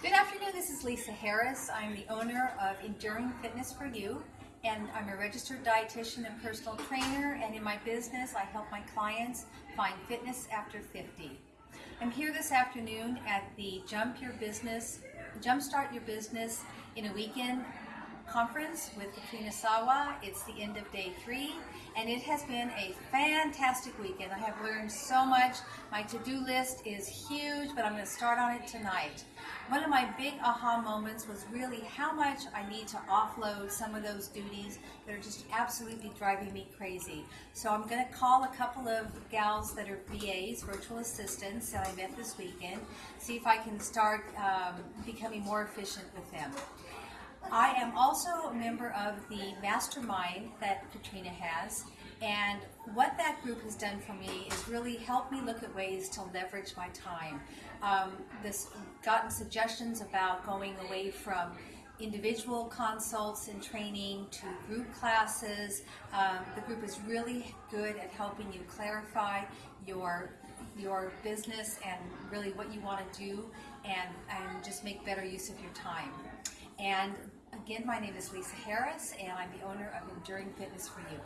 Good afternoon, this is Lisa Harris. I'm the owner of Enduring Fitness for You, and I'm a registered dietitian and personal trainer, and in my business, I help my clients find fitness after 50. I'm here this afternoon at the Jump Your Business, Jumpstart Your Business in a Weekend conference with Katrina Sawa. It's the end of day three, and it has been a fantastic weekend. I have learned so much. My to-do list is huge, but I'm going to start on it tonight. One of my big aha moments was really how much I need to offload some of those duties that are just absolutely driving me crazy. So I'm going to call a couple of gals that are VAs, virtual assistants, that I met this weekend, see if I can start um, becoming more efficient with them. I am also a member of the mastermind that Katrina has, and what that group has done for me is really helped me look at ways to leverage my time. Um, this gotten suggestions about going away from individual consults and training to group classes. Um, the group is really good at helping you clarify your your business and really what you want to do and, and just make better use of your time. And again, my name is Lisa Harris, and I'm the owner of Enduring Fitness for You.